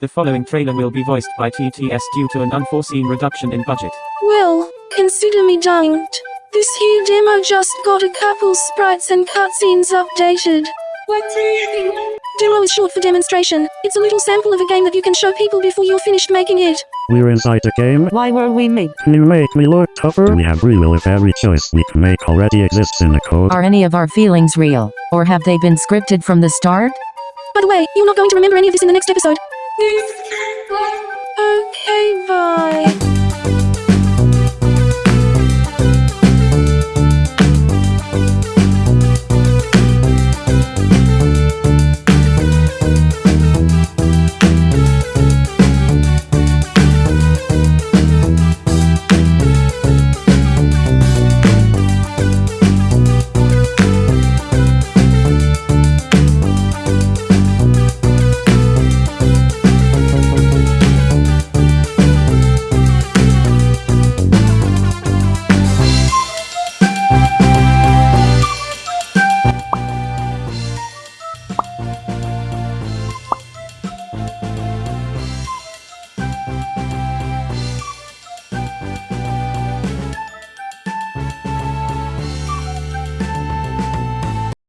The following trailer will be voiced by TTS due to an unforeseen reduction in budget. Well, consider me danged. This here demo just got a couple sprites and cutscenes updated. What do you think? Demo is short for demonstration. It's a little sample of a game that you can show people before you're finished making it. We're inside the game. Why were we made? Can you make me look tougher? We have free will if every choice we can make already exists in the code. Are any of our feelings real? Or have they been scripted from the start? By the way, you're not going to remember any of this in the next episode. Okay, bye.